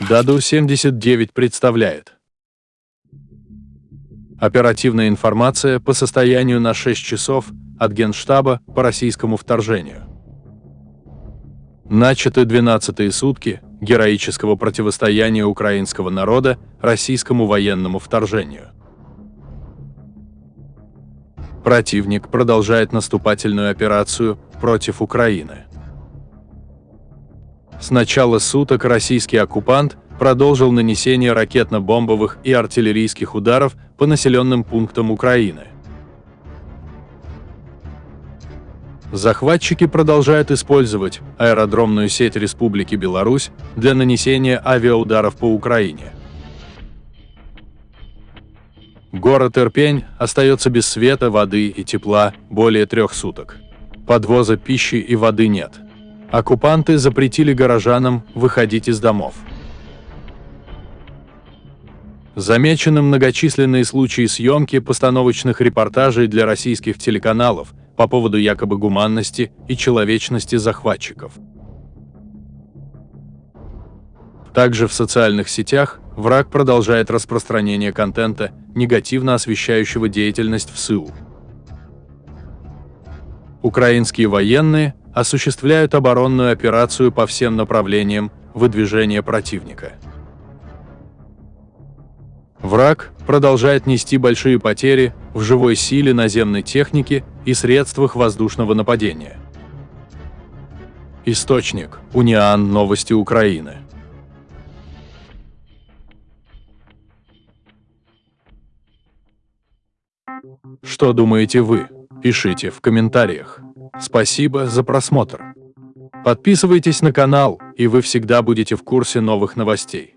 Даду-79 представляет. Оперативная информация по состоянию на 6 часов от Генштаба по российскому вторжению. Начаты 12-е сутки героического противостояния украинского народа российскому военному вторжению. Противник продолжает наступательную операцию против Украины. С начала суток российский оккупант продолжил нанесение ракетно-бомбовых и артиллерийских ударов по населенным пунктам Украины. Захватчики продолжают использовать аэродромную сеть Республики Беларусь для нанесения авиаударов по Украине. Город Ирпень остается без света, воды и тепла более трех суток. Подвоза пищи и воды нет. Оккупанты запретили горожанам выходить из домов. Замечены многочисленные случаи съемки постановочных репортажей для российских телеканалов по поводу якобы гуманности и человечности захватчиков. Также в социальных сетях враг продолжает распространение контента, негативно освещающего деятельность в СУ. Украинские военные осуществляют оборонную операцию по всем направлениям выдвижения противника. Враг продолжает нести большие потери в живой силе наземной техники и средствах воздушного нападения. Источник – Униан Новости Украины. Что думаете вы? Пишите в комментариях. Спасибо за просмотр. Подписывайтесь на канал, и вы всегда будете в курсе новых новостей.